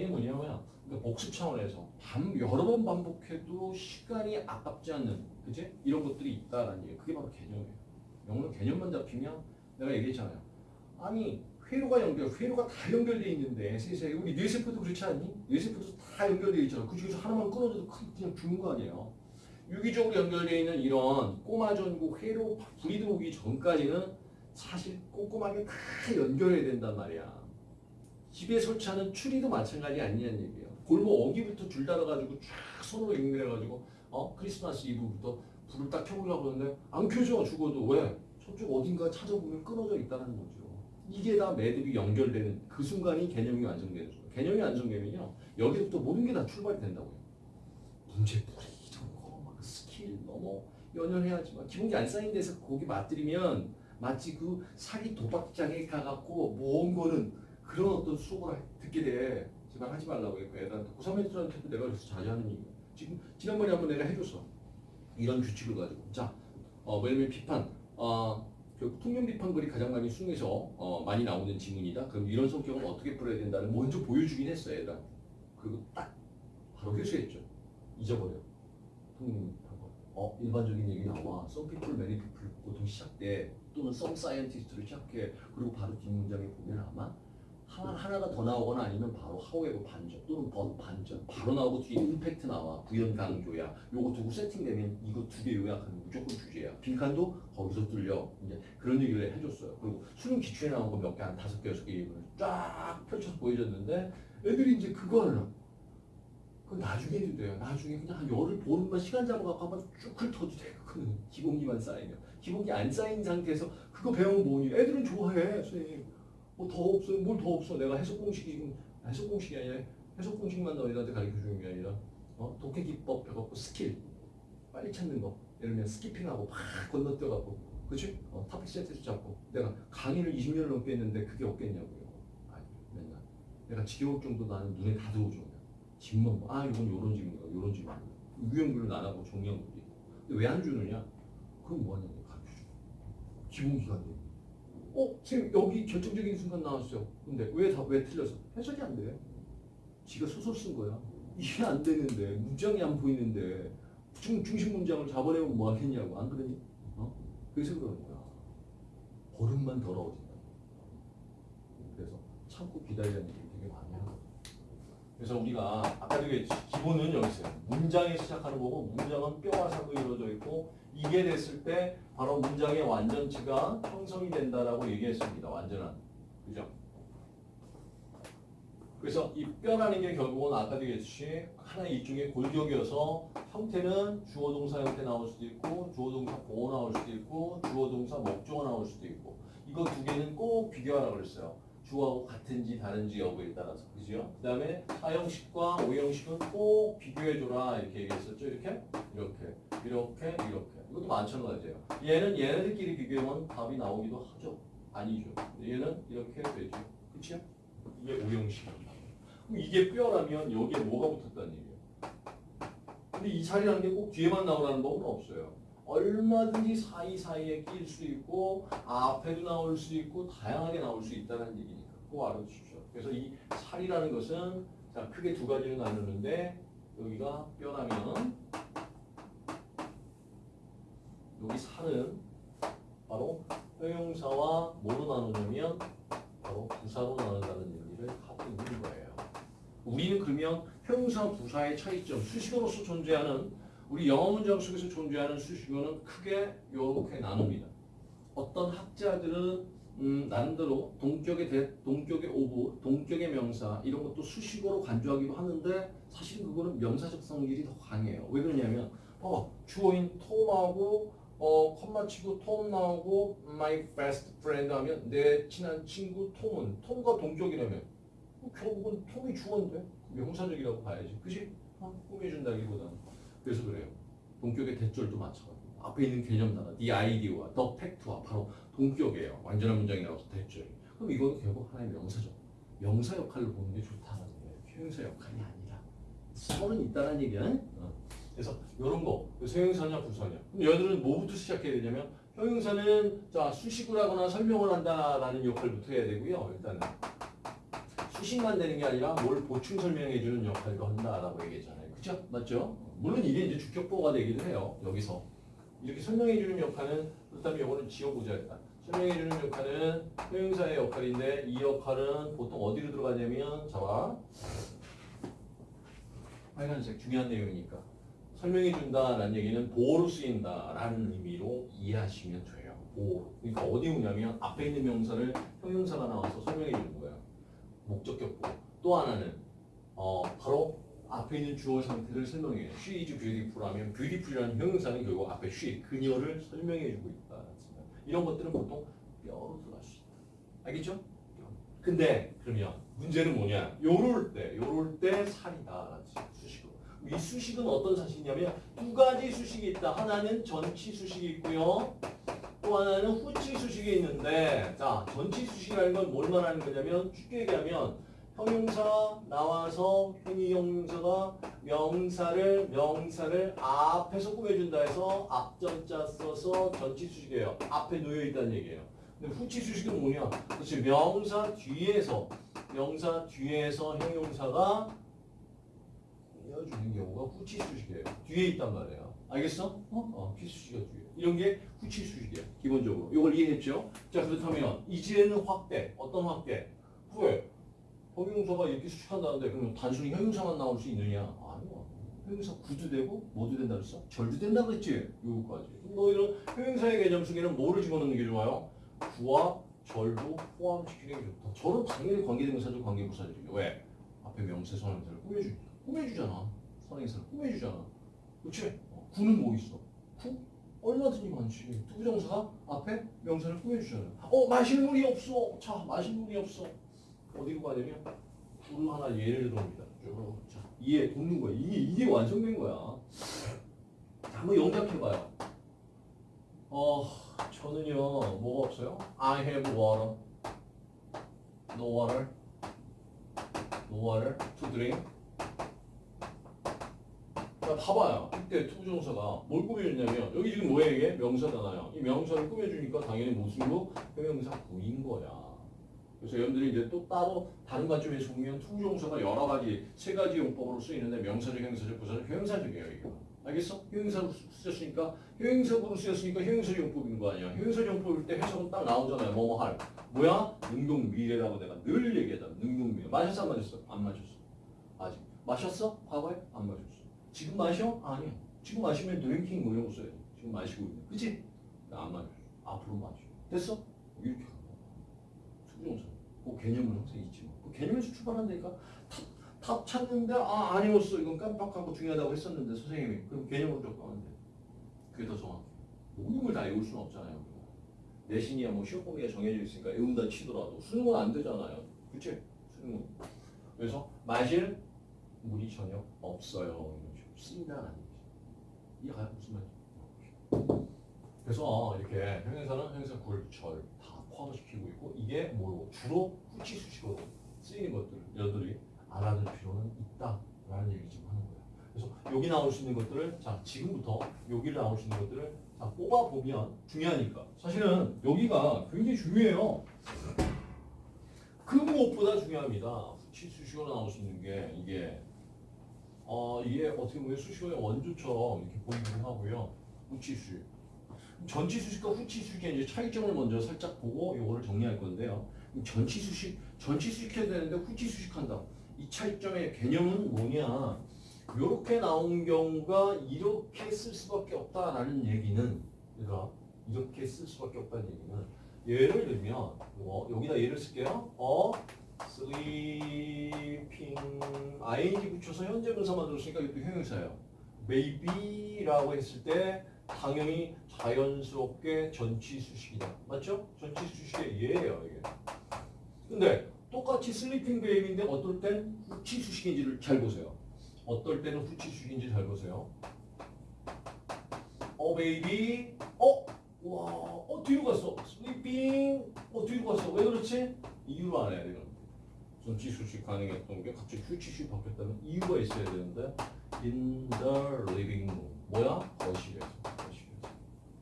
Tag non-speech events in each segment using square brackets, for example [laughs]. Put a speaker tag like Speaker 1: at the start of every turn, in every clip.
Speaker 1: 이게 뭐냐면 그러니까 복습 차원에서 반 여러 번 반복해도 시간이 아깝지 않는 그지 이런 것들이 있다라는 얘기. 그게 바로 개념이에요. 영어는 개념만 잡히면 내가 얘기했잖아요. 아니 회로가 연결, 회로가 다 연결돼 있는데 세상에 우리 뇌세포도 그렇지 않니? 뇌세포도 다 연결돼 있잖아. 그 중에서 하나만 끊어져도 큰- 그냥 죽는 거 아니에요. 유기적으로 연결되어 있는 이런 꼬마 전구 회로 불이 들어오기 전까지는 사실 꼼꼼하게 다 연결해야 된단 말이야. 집에 설치하는 추리도 마찬가지 아니냐는 얘기예요. 골목 어기부터 줄 달아가지고 쫙 손으로 연결해가지고 어 크리스마스 이브부터 불을 딱 켜보려고 하는데 안 켜져 죽어도 왜? 저쪽 어딘가 찾아보면 끊어져 있다는 거죠. 이게 다 매듭이 연결되는 그 순간이 개념이 완성되는 순간. 개념이 완성되면요 여기부터 모든 게 다 출발이 된다고요. 문제풀이 저거 막 스킬 너무 연연해야지만 기본기 안 쌓인 데서 거기 맞들이면 마치 그 사기 도박장에 가갖고 모은 거는 그런 어떤 수업을 하- 듣게 돼. 제발 하지 말라고 했고 애들한테 고3 애들한테도 내가 그래서 자주 하는 얘기 지금 지난번에 한번 내가 해줬어. 이런 규칙을 가지고 자, 어, 뭐냐면 비판, 어, 결국 통념 비판 글이 가장 많이 수능에서 어, 많이 나오는 지문이다. 그럼 이런 성격은 어떻게 풀어야 된다는 먼저 보여주긴 했어 애들한테. 그리고 딱 바로 회수했죠. 잊어버려. 통념 비판 글. 어, 일반적인 얘기 나와. Some people, many people 보통 시작돼. 또는 some scientist로 시작해. 그리고 바로 뒷문장에 보면 아마 하나, 하나가 더 나오거나 아니면 바로 하우에버 반전 또는 번 반전. 바로 나오고 뒤에 임팩트 나와. 부연 강조야. 요거 두고 세팅되면 이거 두 개 요약하면 무조건 주제야. 빈칸도 거기서 뚫려. 이제 그런 얘기를 해줬어요. 그리고 수능 기출에 나온 거 몇 개 한 다섯 개 여섯 개 쫙 펼쳐서 보여줬는데 애들이 이제 그거를 그 나중에 해도 돼요. 나중에 그냥 한 열흘 보름만 시간 잡아갖고 한번 쭉 훑어도 돼요. 그거는 기본기만 쌓이면. 기본기 안 쌓인 상태에서 그거 배우면 뭐니? 애들은 좋아해 선생님 뭐 더 없어요? 뭘 더 없어? 내가 해석 공식이 해석 공식이 아니라 해석 공식만 너희들한테 가르쳐 주는 게 아니라 어? 독해 기법 해갖고 스킬 빨리 찾는 거 예를 들면 skipping하고 막 건너뛰어갖고 그치? 어, topic sentence 잡고 내가 강의를 20년을 넘게 했는데 그게 없겠냐고요 아니 맨날 내가 지겨울 정도 나는 눈에 다 들어오죠 그냥 질문 아 이건 요런 질문이야 요런 질문이야 유형별로 나눠고 종형별도 있고 근데 왜 안 주느냐? 그럼 뭐하냐고 가르쳐줘 기본기관인데 어, 선생님 여기 결정적인 순간 나왔어요. 근데 왜 다 왜 틀렸어? 해석이 안 돼. 지가 소설 쓴 거야. 이게 안 되는데 문장이 안 보이는데 중, 중심 문장을 잡아내면 뭐 하겠냐고 안 그러니? 어? 그래서 그러는 거야. 보름만 더러워진다. 그래서 참고 기다리라는 얘기 되게 많이 하고. 그래서 우리가 아까도 얘기했지 기본은 여기 있어요. 문장에 시작하는 거고 문장은 뼈와 살로 이루어져 있고 이게 됐을 때 바로 문장의 완전체가 형성이 된다라고 얘기했습니다. 완전한. 그죠? 그래서 이 뼈라는 게 결국은 아까도 얘기했듯이 하나의 일종의 골격이어서 형태는 주어 동사 형태 나올 수도 있고 주어 동사 보어 나올 수도 있고 주어 동사 목조가 나올 수도 있고 이거 두 개는 꼭 비교하라고 그랬어요. 주어하고 같은지 다른지 여부에 따라서 그죠? 그 다음에 사형식과 오형식은 꼭 비교해줘라 이렇게 얘기했었죠 이렇게 이렇게 이렇게 이렇게 이것도 마찬가지예요. 얘는 얘네들끼리 비교하면 답이 나오기도 하죠. 아니죠. 얘는 이렇게 되죠. 그치요? 이게 오형식입니다 그럼 이게 뼈라면 여기에 뭐가 붙었다는 얘기예요? 근데 이 자리라는 게 꼭 뒤에만 나오라는 법은 없어요. 얼마든지 사이사이에 낄수 있고 앞에도 나올 수 있고 다양하게 나올 수 있다는 얘기니까. 꼭 알아두십시오. 그래서 이 살이라는 것은 자 크게 두 가지로 나누는데 여기가 뼈라면 여기 살은 바로 형용사와 뭐로 나누냐면 바로 부사로 나눈다는 얘기를 하고 있는 거예요. 우리는 그러면 형용사 부사의 차이점 수식어로서 존재하는 우리 영어 문장 속에서 존재하는 수식어는 크게 이렇게 나눕니다. 어떤 학자들은 음, 나름대로 동격의 that, 동격의 of, 동격의 명사 이런 것도 수식어로 간주하기도 하는데 사실 그거는 명사적 성질이 더 강해요. 왜 그러냐면 어, 주어인 톰하고 어, 컴마 치고 톰 나오고 my best friend 하면 내 친한 친구 톰은 톰과 동격이라면 뭐 결국은 톰이 주어인데 명사적이라고 봐야지. 그지? 어, 꾸며준다기보다는. 그래서 그래요. 동격의 대절도 마찬가지고 앞에 있는 개념 단어, the idea와 the fact와 바로 동격이에요. 완전한 문장이 나와서 대절. 그럼 이거는 결국 하나의 명사죠. 명사 역할을 보는 게 좋다는 거예요. 형용사 역할이 아니라. 서는 있다는 얘기야. 어. 그래서 이런 거, 형용사냐 부사냐. 얘들은 뭐부터 시작해야 되냐면 형용사는 자 수식을 하거나 설명을 한다라는 역할부터 해야 되고요. 일단은 수식만 되는 게 아니라 뭘 보충 설명해 주는 역할도 한다라고 얘기했잖아요. 그죠? 맞죠? 물론 이게 이제 주격보가 되기도 해요. 여기서 이렇게 설명해 주는 역할은 그렇다면 이거는 지워보자 일단. 설명해 주는 역할은 형용사의 역할인데 이 역할은 보통 어디로 들어가냐면 자봐 빨간색 중요한 내용이니까 설명해 준다라는 얘기는 보호로 쓰인다라는 의미로 이해하시면 돼요. 보호. 그러니까 어디 오냐면 앞에 있는 명사를 형용사가 나와서 설명해 주는 거예요. 목적격 보호. 또 하나는 어 바로 앞에 있는 주어 상태를 설명해요. She is beautiful 하면 beautiful이라는 형용사는 결국 앞에 she, 그녀를 설명해 주고 있다. 이런 것들은 보통 뼈로 들어갈 수 있다. 알겠죠? 근데 그러면 문제는 뭐냐? 요럴 때, 요럴 때 살이다. 수식어. 이 수식은 어떤 사실이냐면 두 가지 수식이 있다. 하나는 전치 수식이 있고요. 또 하나는 후치 수식이 있는데 자, 전치 수식이라는 건 뭘 말하는 거냐면 쉽게 얘기하면 형용사 나와서 행위 형용사가 명사를 명사를 앞에서 꾸며준다 해서 앞전자 써서 전치 수식이에요. 앞에 놓여 있다는 얘기예요. 근데 후치 수식은 뭐냐? 그렇지 명사 뒤에서 명사 뒤에서 형용사가 꾸며주는 경우가 후치 수식이에요. 뒤에 있단 말이에요. 알겠어? 어? 어, 피수식이 뒤에. 이런 게 후치 수식이야. 기본적으로. 이걸 이해했죠? 자 그렇다면 이제는 확대. 어떤 확대? 후에 형용사가 이렇게 수식한다는데 그러면 단순히 형용사만 나올 수 있느냐? 아니요. 형용사 구도 되고 뭐도 된다 그랬어? 절도 된다 그랬지? 요거까지. 너 이런 형용사의 개념 속에는 뭐를 집어넣는 게 좋아요? 구와 절도 포함시키는 게 좋다. 절은 당연히 관계대명사죠, 관계부사들이죠. 왜? 앞에 명사 선행사를 꾸며주니까. 꾸며주잖아. 선행사를 꾸며주잖아. 그렇지? 어, 구는 뭐 있어? 구? 얼마든지 많지. 투부정사가 앞에 명사를 꾸며주잖아요. 어, 마실 물이 없어. 자, 마실 물이 없어. 어디로 가냐면 구를 하나 예를 들어봅니다. 쭉. 자, 이해 돕는 거야. 이게 이게 완성된 거야. 자, 한번 영작해봐요. 어, 저는요 뭐가 없어요? I have water. No water. No water to drink. 자, 봐봐요. 이때 투부정사가 뭘 꾸며줬냐면 여기 지금 뭐예요 이게? 명사잖아요. 이 명사를 꾸며주니까 당연히 무슨구? 형용사 구인 거야. 그래서 여러분들이 이제 또 따로 다른 관점에서 보면 투부정사가 여러 가지 세 가지 용법으로 쓰이는데 명사적, 형용사적, 부사적, 형용사적이에요 이거. 알겠어? 형용사로 쓰였으니까 형용사로 쓰였으니까 형용사 용법인 거 아니야. 형용사 용법일 때 해석은 딱 나오잖아요. 뭐뭐 할. 뭐야? 능동 미래라고 내가 늘 얘기하잖아. 능동 미래. 마셨어 안 마셨어? 안 마셨어. 아직. 마셨어? 과거에? 안 마셨어. 지금 마셔? 아니야. 지금 마시면 drinking 뭐 이런 거 써야지. 지금 마시고 있는. 그치? 안 마셨어. 앞으로 마셔. 됐어? 이렇게 하는 거야. 투부정사. 그 개념은 항상 있지 뭐. 그 개념에서 출발한다니까. 탑, 탑 찾는데 아 아니었어. 이건 깜빡하고 중요하다고 했었는데 선생님이 그럼 개념으로 접근하는데 그게 더 정확해. 모든 걸 다 외울 수는 없잖아요. 내신이야 뭐 시험 범위가 정해져 있으니까 외운다 치더라도 수능은 안 되잖아요. 그치? 수능은. 그래서 마실 물이 전혀 없어요. 거지. 이해가요? 무슨 말인지? 그래서 이렇게 형용사는 형용사 굴, 절다 포함시키고 있고 이게 뭐 주로 후치 수식어로 쓰이는 것들 여러분들이 알아둘 필요는 있다라는 얘기 지금 하는 거예요. 그래서 여기 나올 수 있는 것들을 자 지금부터 여기 나올 수 있는 것들을 자 뽑아 보면 중요하니까 사실은 여기가 굉장히 중요해요. 그 무엇보다 중요합니다. 후치 수식어로 나올 수 있는 게 이게 어 이게 어떻게 보면 수식어의 원조처럼 이렇게 보이기도 하고요. 후치 수식. 전치 수식과 후치 수식의 이제 차이점을 먼저 살짝 보고 이거를 정리할 건데요. 전치 수식, 전치 수식 해야 되는데 후치 수식 한다. 이 차이점의 개념은 뭐냐? 이렇게 나온 경우가 이렇게 쓸 수밖에 없다라는 얘기는 그러니까 이렇게 쓸 수밖에 없다는 얘기는 예를 들면 뭐 여기다 예를 쓸게요. 어 sleeping ing 붙여서 현재 분사 만들었으니까 이것도 형용사예요. baby라고 했을 때 당연히 자연스럽게 전치 수식이다. 맞죠? 전치 수식의 예예요, 이게. 근데 똑같이 sleeping baby인데 어떨 땐 후치 수식인지를 잘 보세요. 어떨 때는 후치 수식인지 잘 보세요. a baby 어? 와, 어 뒤로 갔어. sleeping 어 뒤로 갔어. 왜 그렇지? 이유를 알아야 돼요. 전치 수식 가능했던 게 갑자기 수식 바뀌었다면 이유가 있어야 되는데 in the living room 뭐야? 거실에서 거실에서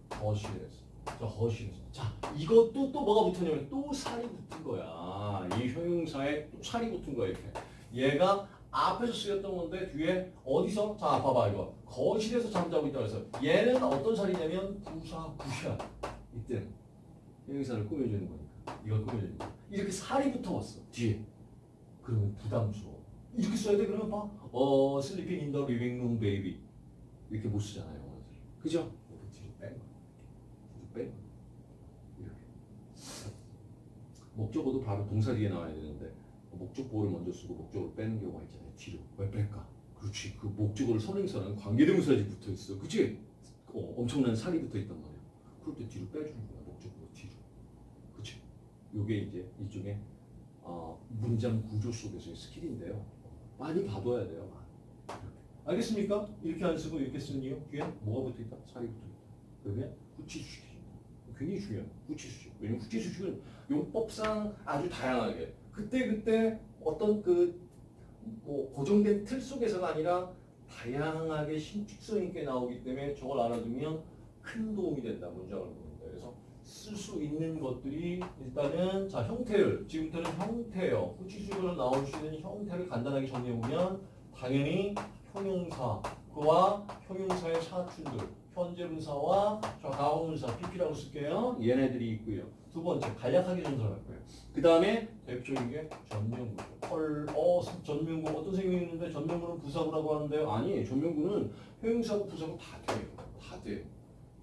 Speaker 1: 거실에서 자, 거실에서. 자, 이것도 또 뭐가 붙었냐면 또 살이 붙은 거야. 이 형용사에 또 살이 붙은 거야, 이렇게. 얘가 앞에서 쓰였던 건데 뒤에 어디서? 자, 봐봐 이거. 거실에서 잠자고 있다 그래서 얘는 어떤 살이냐면 부사 부야. 이때 형용사를 꾸며주는 거니까. 이걸 꾸며주는 거야. 이렇게 살이 붙어왔어. 뒤에. 그러면 부담스러워. 이렇게 써야 돼 그러면 봐. 어, sleeping in the living room, baby. 이렇게 못 쓰잖아요, 영어들. 그죠? 이렇게 뒤로 뺀 거. 뒤로 뺀 거. 이렇게. 목적어도 바로 동사 뒤에 나와야 되는데 목적보를 먼저 쓰고 목적어를 빼는 경우가 있잖아요. 뒤로. 왜 뺄까? 그렇지. 그 목적어를 선행사는 관계대명사지 붙어 있어. 그치? 어, 엄청난 살이 붙어 있단 말이야. 그럴 때 뒤로 빼주는 거야. 목적어 뒤로. 그치? 요게 이제 이쪽에 어, 문장 구조 속에서의 스킬인데요. 많이 봐둬야 돼요. 알겠습니까? 이렇게 안 쓰고 이렇게 쓰는 이유? 뒤에 뭐가 붙어 있다? 살이 붙어 있다. 그게 후치수식이 굉장히 중요해요. 후치수식. 왜냐면 후치수식은 용법상 아주 다양하게 그때 그때 어떤 그 뭐 고정된 틀 속에서가 아니라 다양하게 신축성 있게 나오기 때문에 저걸 알아두면 큰 도움이 된다 문장을 수 있는 것들이 일단은 자 형태를 지금부터는 형태요. 후치수식으로 나올 수 있는 형태를 간단하게 정리해 보면 당연히 형용사 그와 형용사의 사춘들 현재 분사와 저 가공분사 PP라고 쓸게요. 얘네들이 있고요. 두 번째 간략하게 전설할 거예요. 그 다음에 대표적인 게 전명구죠 헐, 어, 전명구. 어떤 생각이 있는데 전명구는 부사구라고 하는데요. 아니 전명구는 형용사고 부사구 다 돼요. 다 돼.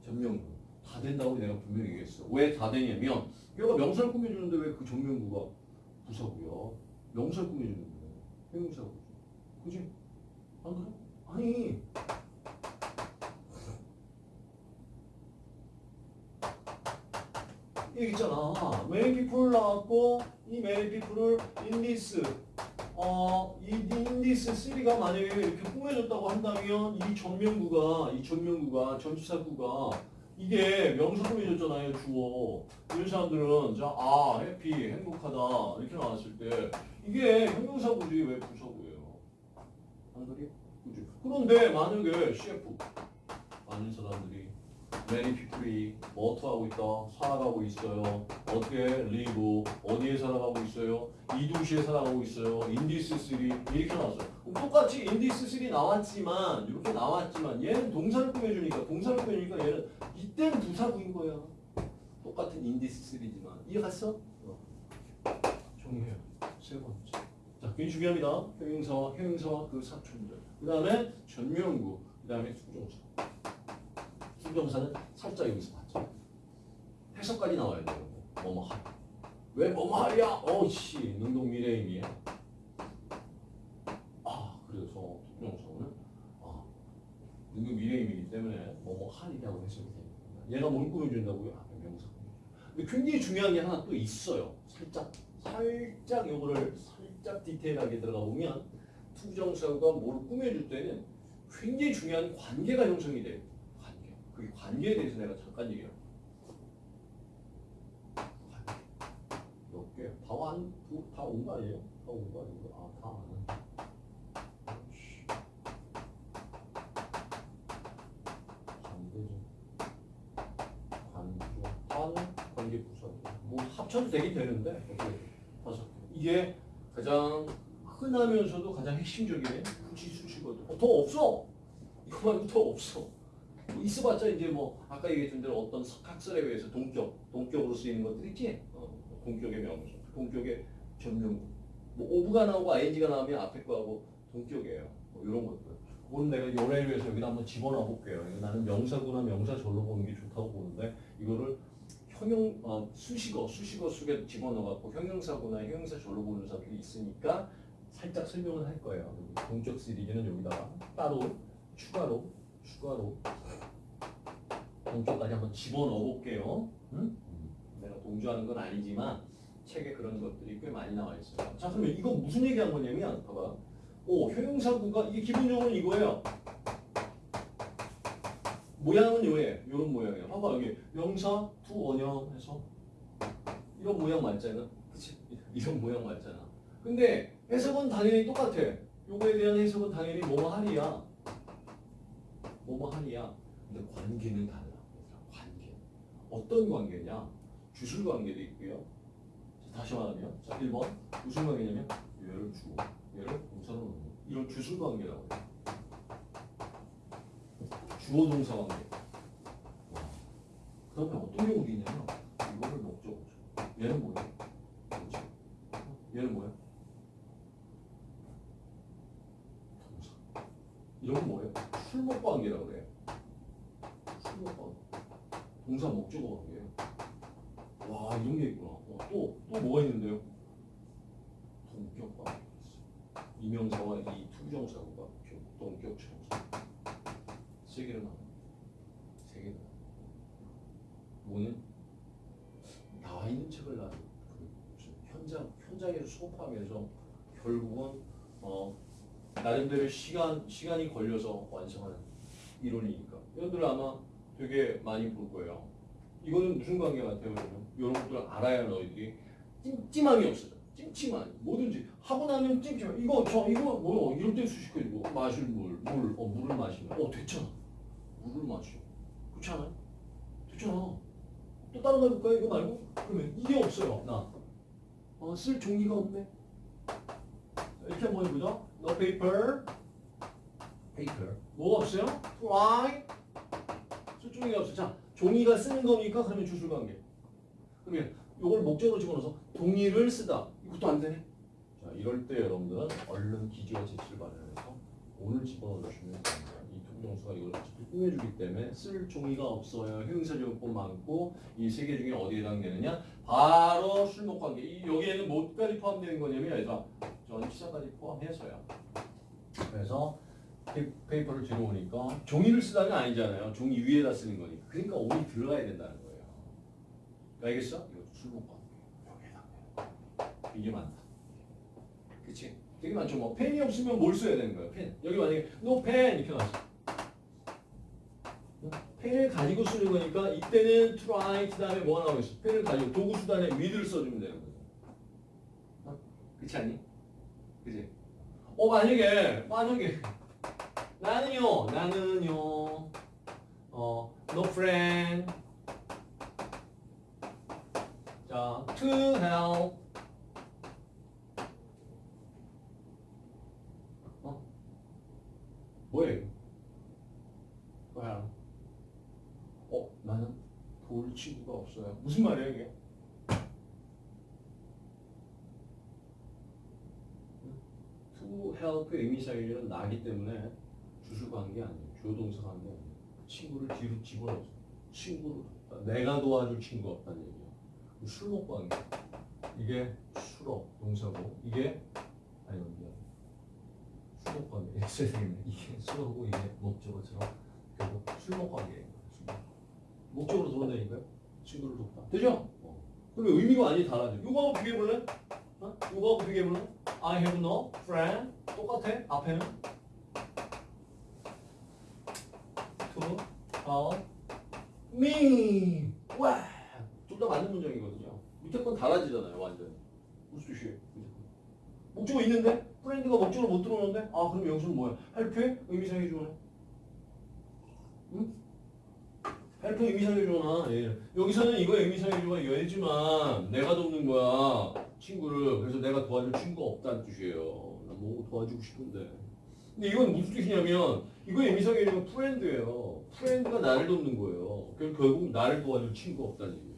Speaker 1: 전명구 다 된다고 내가 분명히 얘기했어. 왜 다 되냐면 얘가 명사를 꾸며주는데 왜그 전명구가 부사구야 명사를 꾸며주는데 형용사고 그지? 안 그래? 아니. 여기 있잖아. People 나왔고 이 in this 어, 이 this 3가 만약에 이렇게 꾸며졌다고 한다면 이 전명구가 이 전명구가 전치사구가 이게 명사 꾸며졌잖아요 주어 이런 사람들은 자, 아 해피 행복하다 이렇게 나왔을 때 이게 형용사 구지 왜 부사구예요 안 그래? 그지? 그런데 만약에 CF 많은 사람들이 many people이 뭐터 하고 있다 살아가고 있어요 어떻게 live 어디에 살아가고 있어요 이 도시에 살아가고 있어요 this city 이렇게 나왔어요 똑같이 this city 나왔지만 이렇게 나왔지만 얘는 동사를 꾸며주니까 동사를 꾸며주니까 얘는 이때는 부사구인 거야 똑같은 this city지만 이해갔어? 어. 정리해요 세 번째 자, 굉장히 중요합니다. 형용사와 형용사와 그 사촌들. 그 다음에 전명구. 그 다음에 수정사. 수정사는 살짝 여기서 봤죠. 해석까지 나와야 돼요. 뭐뭐 할. 왜 뭐뭐 하랴? 어씨, 능동 미래임이야. 아, 그래서 수정사는 아, 능동 미래임이기 때문에 뭐뭐 하리라고 해석이 됩니다. 얘가 뭘 꾸며준다고요? 아, 명사. 근데 굉장히 중요한 게 하나 또 있어요. 살짝 살짝 요거를 살짝 디테일하게 들어가 보면 투정사가 뭘 꾸며줄 때는 굉장히 중요한 관계가 형성이 돼요. 관계. 그 관계에 대해서 내가 잠깐 얘기할게. 관계. 몇 개? 다완다온 거 아니에요? 다 온 거 아니에요? 아, 다 아는. 뭐 합쳐도 되긴 되는데 개. 이게 가장 흔하면서도 가장 핵심적인 후치 수식어도 어, 더 없어. 이거 말고 더 없어. 뭐 있어봤자 이제 뭐 아까 얘기했던 대로 어떤 학설에 의해서 동격, 동격으로 쓰이는 것들 있지. 어, 동격의 명사, 동격의 전명. 뭐 오브가 나오고 ing가 나오면 앞에 거하고 동격이에요. 뭐 이런 것들. 오늘 내가 요래를 위해서 여기다 한번 집어넣어 볼게요. 나는 명사구나 명사절로 보는 게 좋다고 보는데 이거를 형용 어, 수식어 수식어 속에 집어넣어갖고 형용사구나 형용사절로 보는 사람들이 있으니까 살짝 설명을 할 거예요. 동적 시리즈는 여기다가 따로 추가로 추가로 동적까지 한번 집어넣어 볼게요. 응? 내가 동조하는 건 아니지만 책에 그런 것들이 꽤 많이 나와 있어요. 자 그러면 이거 무슨 얘기한 거냐면 봐봐. 오 형용사구가 이게 기본적으로 이거예요. 모양은 요래 요런 모양이에요. 봐봐 여기 명사 to 원형 해서 이런 모양 맞잖아. 그치? [laughs] 이런 모양 맞잖아. 근데 해석은 당연히 똑같아. 요거에 대한 해석은 당연히 뭐뭐 할이야. 뭐뭐 할이야. 근데 관계는 달라. 관계. 어떤 관계냐? 주술 관계도 있고요. 자, 다시 말하면 자 1번 무슨 관계냐면 얘를 주어 얘를 동사로 놓는 이런 주술 관계라고 해요. 주어 동사 관계. 그 다음에 어떤 경우도 있냐면 이거를 목적어죠. 얘는? 그렇죠. 얘는 뭐예요? 동사. 이런 건 뭐예요? 술목 관계라고 그래요. 술목 관계. 동사 목적어 관계예요. 와 이런 게 있구나. 어, 또, 또 뭐가 있는데요? 동격 있어요. 이명사와 이 투정사가 동격 정사. 세 개를 나눠. 세 개를 나눠. 뭐는 나와 있는 책을 나는 그 현장 현장에서 수업하면서 결국은 어 나름대로 시간 시간이 걸려서 완성하는 이론이니까 여러분들 아마 되게 많이 볼 거예요. 이거는 무슨 관계 같아요, 여러분? 이런 것들을 알아야 너희들이 찜찜함이 없어져. 찜찜함 뭐든지 하고 나면 찜찜함. 이거 저 이거 뭐요? 이럴 때 수식해주고 마실 물, 물, 어 물을 마시면 어 됐잖아. 물을 마셔. 그렇지 않아요? 됐잖아. 또 다른 거 해볼까요? 이거 말고? 그러면 이게 없어요. 나. 어, 쓸 종이가 없네. 이렇게 한번 해보자. No paper. paper. 뭐가 없어요? 쓸 종이가 없어. 자, 종이가 쓰는 겁니까? 그러면 주술 관계. 그러면 요걸 목적어로 집어넣어서 종이를 쓰다. 이것도 안 되네. 자, 이럴 때 여러분들은 얼른 기지와 재치를 마련해서 on을 집어넣어 주시면 됩니다. 이 투부정사가 이걸 어차피 꾸며주기 때문에 쓸 종이가 없어요. 형용사적 용법 맞고 이 세 개 중에 어디에 해당되느냐? 바로 술목 관계. 이 여기에는 뭐까지 포함되는 거냐면 얘들아 전치사까지 포함해서요. 그래서 페- paper를 뒤로 오니까 종이를 쓰다는 아니잖아요. 종이 위에다 쓰는 거니까. 그러니까 on이 들어가야 된다는 거예요. 알겠어? 이거. 여기에다. 이게 많다. 그치? 되게 많죠. 뭐 펜이 없으면 뭘 써야 되는 거예요? 펜. 여기 만약에 pen 이렇게 나왔어. 펜을 가지고 쓰는 거니까 이때는 try 그 다음에 뭐가 나오겠어? 펜을 가지고 도구 수단에 with를 써주면 되는. 어? 그렇지 않니? 그지? 어 만약에 만약에 나는요 나는요 어 no friend 자 to help 어 뭐예요? 뭐야? 어 나는 볼 친구가 없어요. 무슨 말이야 이게? To help의 의미사역은 나기 때문에 주술과 한게 아니에요. 주어동사가 한 게 아니에요. 친구를 뒤로 집어넣어. 친구를. 내가 도와줄 친구가 없다는 얘기예요. 술 먹고 한 게. 이게 술어 동사고 이게 아니 [laughs] 이게 술 먹고 한 게. 이게 술어고 이게 목적어처럼 결국 술 먹고 한 먹고. 목적으로 돌아다니까요. 친구를 돕다. 되죠? 어. 그럼 의미가 많이 달라져. 요거하고 비교해볼래? 어? 요거하고 비교해볼래? I have no friend. 똑같아. 앞에는 to help me. 와, 둘다 맞는 문장이거든요. 밑에 건 달라지잖아요, 완전. 건. 목적어 있는데 friend가 목적어로 못 들어오는데 아 그럼 여기서는 뭐야? help의 의미상의 주어네. 응? help 의미상의 주어나 예. 여기서는 이거 의미상의 주어가 얘지만 내가 돕는 거야 친구를 그래서 내가 도와줄 친구가 없다는 뜻이에요. 나 뭐 도와주고 싶은데. 근데 이건 무슨 뜻이냐면 이거 의미상의 주어가 friend예요. friend가 나를 돕는 거예요. 그럼 결국 나를 도와줄 친구가 없다는 얘기예요.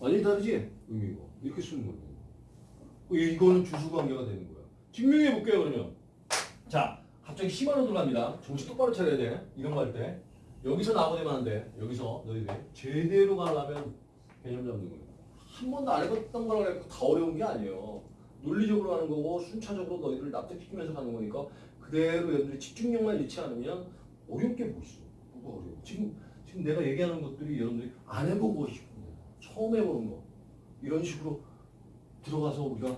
Speaker 1: 완전히 다르지? 의미가. 이렇게 쓰는 거예요. 이거는 주술관계가 되는 거야. 증명해 볼게요 그러면. 자, 갑자기 심화로 들어갑니다. 정신 똑바로 차려야 돼. 이런 거 할 때. 여기서 나오면 안 돼. 여기서 너희들이 제대로 가려면 개념 잡는 거예요. 한 번도 안 해봤던 거라 그래서 다 어려운 게 아니에요. 논리적으로 하는 거고 순차적으로 너희들을 납득시키면서 가는 거니까 그대로 여러분들이 집중력만 잃지 않으면 어렵게 못 있어. 뭐가 어려워. 지금 지금 내가 얘기하는 것들이 여러분들이 안 해보고 싶은 거, 처음 해보는 거 이런 식으로 들어가서 우리가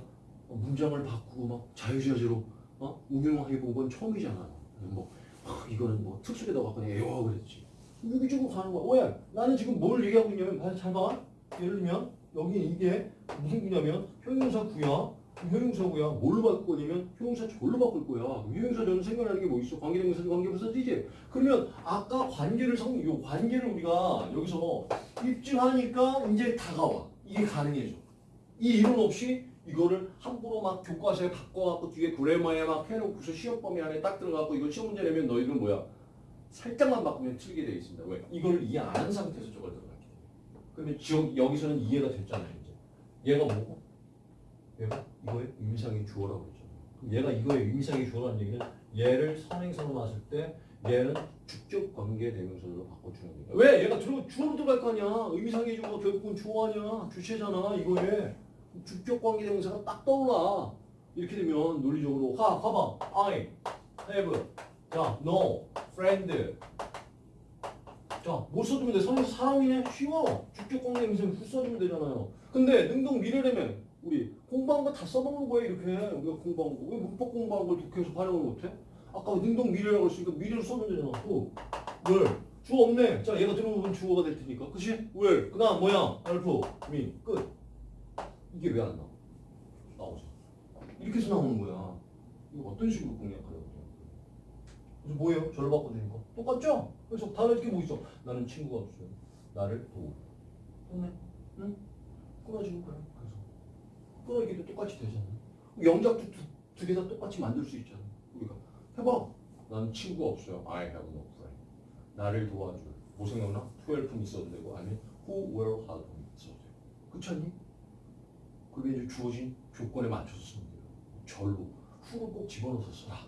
Speaker 1: 어, 문장을 바꾸고 막 자유자재로 어? 응용해 본건 처음이잖아. 뭐 아, 이거는 뭐 특수에다 갖고 에어 그랬지. 유기적으로 가는 거야. 왜? 나는 지금 뭘 얘기하고 있냐면 봐잘 봐. 예를 들면 여기 이게 무슨 구냐면 형용사 구야. 형용사고야. 뭘로 바꾸냐면 형용사 절로 바꿀 거야. 형용사 저는 생각나는 게 뭐 있어? 관계대명사, 관계부사지지. 그러면 아까 관계를 성, 요 관계를 우리가 여기서 입증하니까 이제 다가와. 이게 가능해져. 이 이론 없이 이거를 함부로 막 교과서에 바꿔갖고 뒤에 그래머에 막 해놓고서 시험 범위 안에 딱 들어가고 이거 시험 문제 내면 너희들은 뭐야? 살짝만 바꾸면 틀리게 되어 있습니다. 왜? 이걸 이해 안 한 상태에서 저걸 들어갔기 때문에. 그러면 지금 여기서는 이해가 됐잖아요. 이제. 얘가 뭐고? 얘가 이거의 의미상의 주어라고. 그럼 얘가 이거의 의미상의 주어라는 얘기는 얘를 선행사로 놨을 때 얘는 축적 관계 대명사로 바꿔주는 거야. 왜? 얘가 들어 주어로 들어갈 거 아니야. 의미상의 주어가 결국은 주어 아니야. 주체잖아. 이거에. 주격 관계 대명사가 딱 떠올라. 이렇게 되면 논리적으로 하, 봐봐. I have 자, no friend. 자, 뭐 써주면 돼? 선생님 사람이네? 쉬워. 주격 관계 대명사 후 써주면 되잖아요. 근데 능동 미래라면 우리 공부한 거 다 써먹는 거야 이렇게 우리가 공부한 거. 왜 문법 공부한 걸 독해서 활용을 못해? 아까 능동 미래라고 했으니까 미래를 써면 되잖아. 또 뭘? 주어 없네. 자, 얘가 들어오면 주어가 될 테니까. 그치? 왜? 그 다음 뭐야? 알프, 미, 끝. 이게 왜 안 나와? 나오죠. 이렇게 해서 나오는 거야. 이거 어떤 식으로 공략하려고 그래요? 그래서 뭐예요? 절로 바꿔드린 거. 똑같죠? 그래서 다른 게뭐 있어? 나는 친구가 없어요. 나를 도우. 됐네? 응? 끊어지는 거야. 그래서. 끊어지기도 똑같이 되잖아. 영작도 두 개 다 똑같이 만들 수 있잖아. 우리가. 해봐. 나는 친구가 없어요. I have no friend. 나를 도와줄. 뭐 생각나? 12품 있어도 되고 아니면 who will help 있어도 되고. 그렇지 않니? 그게 이제 주어진 조건에 맞춰서 쓰면 돼요. 절로. who를 꼭 집어넣어서 써라.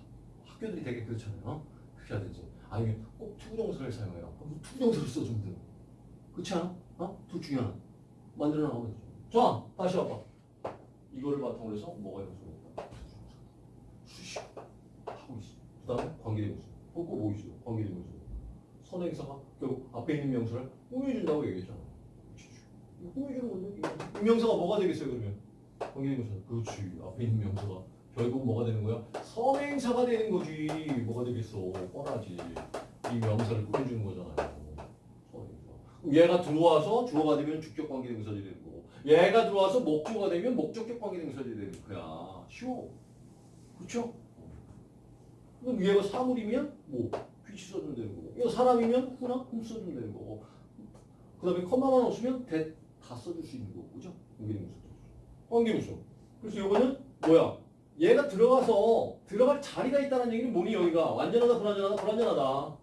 Speaker 1: 학교들이 되게 그렇잖아요. 하든지. 아니면 꼭 투부정사를 사용해라. 그럼 투부정사를 써주면 돼요. 그렇지 않아? 어? 둘 중에 하나. 만들어 나가면 되죠. 자, 다시 와봐. 이거를 바탕으로 해서 뭐가 연속이다. 수식 하고 있어. 그 다음에 관계대명사. 뭐 있어요? 관계대명사. 선행사가 결국 앞에 있는 명사를 꾸며준다고 얘기했잖아. 명사가 뭐가 되겠어요 그러면? 관계대명사. 그렇지. 앞에 있는 명사가 결국 뭐가 되는 거야? 선행사가 되는 거지. 뭐가 되겠어? 뻔하지. 이 명사를 꾸며주는 거잖아요. 얘가 들어와서 주어가 되면 주격 관계대명사들이 되는 거고 얘가 들어와서 목주어가 되면 목적격 관계대명사들이 되는 거야. 쉬워. 그렇죠? 그럼 얘가 사물이면 뭐 귀치 써주면 되는 거고 이거 사람이면 후나 흠 써주면 되는 거고 그 다음에 컴마만 없으면 대 다 써줄 수 있는 거고 그죠? 관계대명사 관계대명사 그래서 이거는 뭐야? 얘가 들어가서 들어갈 자리가 있다는 얘기는 뭐니 여기가? 완전하다 불완전하다 불완전하다.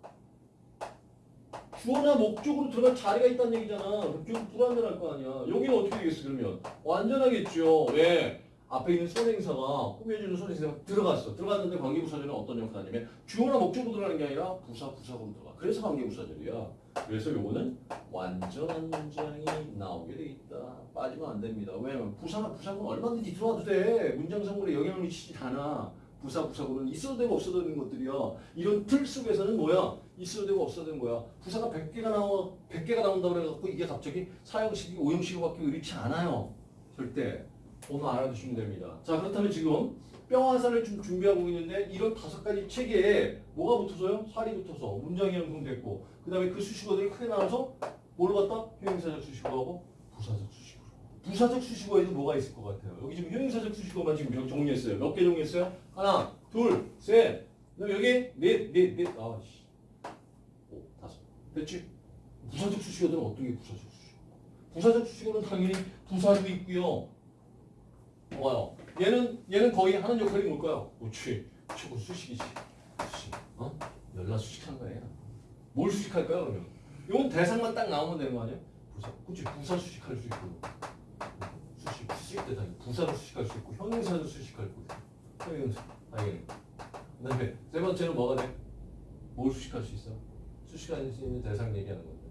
Speaker 1: 주어나 목적으로 들어갈 자리가 있다는 얘기잖아. 좀 불완전할 거 아니야. 여기는 어떻게 되겠어 그러면? 완전하겠죠. 왜? 앞에 있는 선행사가 꾸며주는 선행사가 들어갔어. 들어갔는데 관계부사절은 어떤 역할을 하냐면 주어나 목적으로 들어가는 게 아니라 부사 부사로 들어가. 그래서 관계부사절이야 그래서 요거는 완전한 문장이 나오게 돼 있다. 빠지면 안 됩니다. 왜냐면 부사나 부사구는 얼마든지 들어와도 돼. 문장 성분에 영향을 미치지 않아. 부사 부사구는 있어도 되고 없어도 되는 것들이야 이런 틀 속에서는 뭐야? 있어도 되고 없어도 되는 거야. 부사가 100개가 나와 100개가 나온다 그래갖고 이게 갑자기 사형식이 오형식으로 바뀌고 이렇지 않아요. 절대 오늘 알아두시면 됩니다 자 그렇다면 지금 뼈화살을 좀 준비하고 있는데 이런 다섯 가지 체계에 뭐가 붙어서요? 살이 붙어서 문장이 형성됐고 그 다음에 그 수식어들이 크게 나와서 뭘 갖다 형용사적 수식어하고 부사적 수식어 부사적 수식어에도 뭐가 있을 것 같아요? 여기 지금 형용사적 수식어만 지금 몇 정리했어요? 몇 개 정리했어요? 하나, 둘, 셋, 그다음 여기 넷, 넷, 넷, 아 씨, 오, 다섯, 됐지? 부사적 수식어들은 어떤 게 부사적 수식어? 부사적 수식어는 당연히 부사도 있고요. 뭐요? 얘는 얘는 거의 하는 역할이 뭘까요? 그렇지, 최고 수식이지. 수식, 어? 연락 수식한 거예요. 뭘 수식할까요 그러면? 이건 대상만 딱 나오면 되는 거 아니에요? 부사, 그렇지, 부사 수식할 수 있고. 수식, 수식 때 당연히 부사도 수식할 수 있고 형용사도 수식할 거고 형용사 당연히 그 다음에 세 번째는 뭐가 돼? 뭘 수식할 수 있어? 수식할 수 있는 대상 얘기하는 건데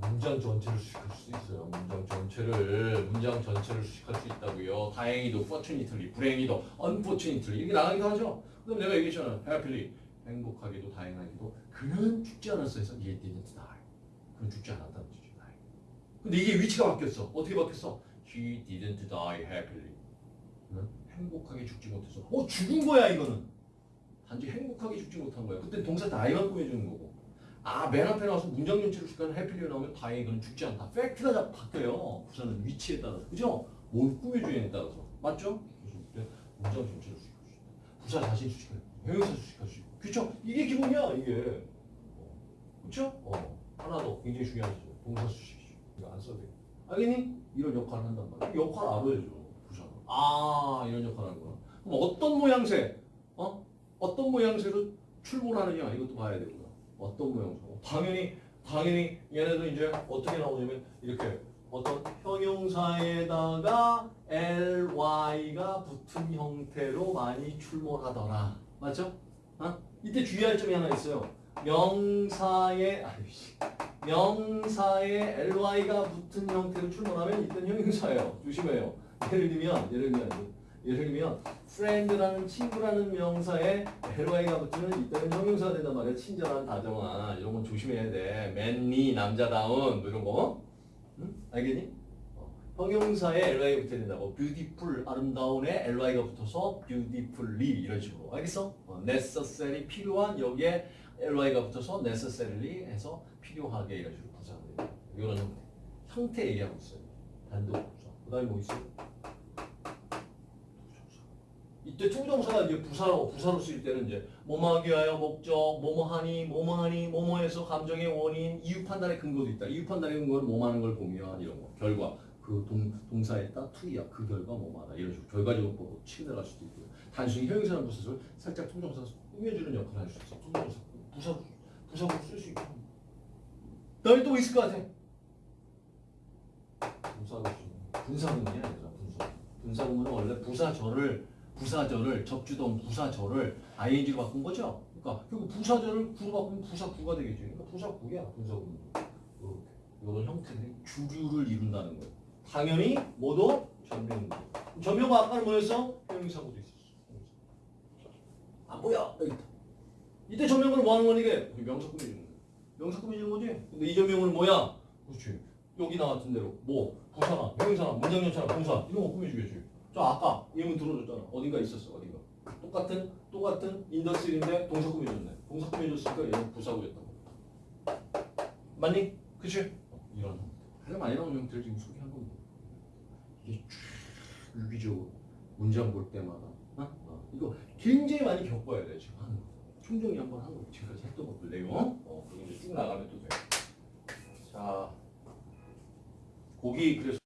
Speaker 1: 문장 전체를 수식할 수 있어요 문장 전체를 문장 전체를 수식할 수 있다고요 다행히도 fortunately 불행히도 unfortunately 이렇게 나가기도 하죠 그럼 내가 얘기했잖아 happily 행복하게도 다행하게도 그는 죽지 않았어 해서 he didn't die 그는 죽지 않았다는 뜻이죠 근데 이게 위치가 바뀌었어 어떻게 바뀌었어? He didn't die happily. 응? 행복하게 죽지 못해서. 어 죽은 거야 이거는. 단지 행복하게 죽지 못한 거야. 그때 동사 die만 꾸며주는 거고. 아 맨 앞에 나와서 문장 전체를 시간에 happily 나오면 다행히 그는 죽지 않다. 팩트가 자 바뀌어요. 부사는 위치에 따라서. 그죠? 뭘 꾸며주냐에 따라서. 맞죠? 문장 전체를 있다. 부사 자신 있고, 형용사 수식할 수 있고. 그쵸? 이게 기본이야, 이게. 어. 그쵸? 어. 하나 더 굉장히 중요한 죠 동사 수식이죠. 이거 안 써도 돼. 알겠니? 이런 역할을 한단 말이야. 역할 알아야죠. 부사는. 아, 이런 역할을 하는구나. 그럼 어떤 모양새, 어? 어떤 모양새로 출몰하느냐 이것도 봐야 되고요. 어떤 모양새. 당연히 당연히 얘네도 이제 어떻게 나오냐면 이렇게 어떤 형용사에다가 ly가 붙은 형태로 많이 출몰하더라. 맞죠? 어? 이때 주의할 점이 하나 있어요. 명사에 아이씨. 명사에 ly가 붙은 형태로 출몰하면 이때는 형용사예요. 조심해요. 예를 들면 예를 들면 예를 들면 friend라는 친구라는 명사에 ly가 붙으면 이때는 형용사가 된단 말이야. 친절한, 다정한 이런 건 조심해야 돼. manly, 남자다운 뭐 이런 거. 응? 알겠니? 어, 형용사에 ly가 붙어야 된다고. beautiful, 아름다운에 ly가 붙어서 beautifully 이런 식으로. 알겠어? 어, necessary, 필요한 여기에 ly가 붙어서 necessarily 해서 필요하게 이런 식으로 돼요. 이런 형태. 형태 얘기하고 있어요. 단독 부사. 그 다음에 뭐 있어요? 이때 to부정사가 이제 부사로 부사로 쓰일 때는 이제 뭐뭐하기 위하여 목적, 뭐뭐하니, 뭐뭐하니, 뭐뭐해서 감정의 원인, 이유 판단의 근거도 있다. 이유 판단의 근거는 뭐하는 걸 보면 이런 거 결과 그 동, 동사에다 to이야 그 결과 뭐뭐하다 이런 식으로 결과적으로 보고 치고 나갈 수도 있고요. 단순히 형용사나 부사를 살짝 to부정사 꾸며주는 역할을 할 수 있어. to부정사 부사 부사로 쓸 수 있고. 너희 또 있을 것 같아. 쓰는 분사구문이 아니라 분사. 분사구문은 원래 부사절을 부사절을 접주동 부사절을 ing로 바꾼 거죠. 그러니까 결국 부사절을 구로 바꾸면 부사구가 되겠죠. 그러니까 부사구야. 이렇게 이런 형태들이 주류를 이룬다는 거예요. 당연히 모두 전명구. 전명구 아까는 뭐였어? 형용사구도 있었어. 안 보여. 여기 있다. 이때 전명구는 뭐 하는 거니 이게? 명사 꾸며주는 거야. 명사 꾸며주는 거지. 근데 이 전명구는 뭐야? 그렇지. 여기 나왔던 대로 뭐 부사나 명사나 문장 연차나 동사 이런 거 꾸며주겠지. 저 아까 예문 들어줬잖아. 어딘가 있었어. 어딘가. 똑같은 똑같은 인더스인데 동사 꾸며줬네. 동사 꾸며줬으니까 얘는 부사구였던 거. 맞니? 그치? 어, 이런. 가장 많이 나오는 형태를 지금 소개한 겁니다. 이게 쭉 유기적으로 문장 볼 때마다 어? 어, 이거 굉장히 많이 겪어야 돼 지금 하는 거. 총정리 한번 하고 지금까지 했던 것들 내용 어, 그리고 이제 쭉 나가면 또 돼. 자, 고기 그래서